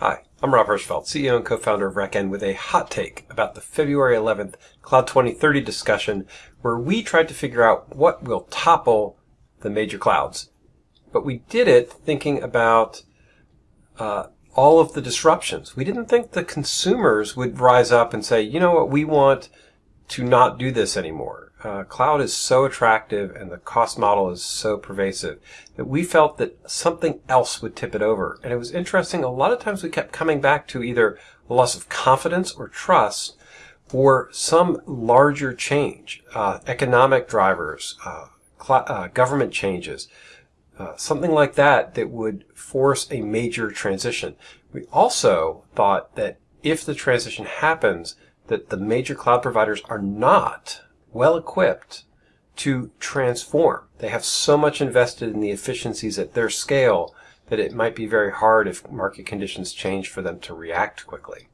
Hi, I'm Rob Hirschfeld, CEO and co-founder of RackN with a hot take about the February 11th Cloud 2030 discussion where we tried to figure out what will topple the major clouds. But we did it thinking about uh, all of the disruptions. We didn't think the consumers would rise up and say, you know what, we want to not do this anymore uh, cloud is so attractive and the cost model is so pervasive that we felt that something else would tip it over. And it was interesting. A lot of times we kept coming back to either a loss of confidence or trust or some larger change, uh, economic drivers, uh, uh government changes, uh, something like that that would force a major transition. We also thought that if the transition happens, that the major cloud providers are not well equipped to transform. They have so much invested in the efficiencies at their scale that it might be very hard if market conditions change for them to react quickly.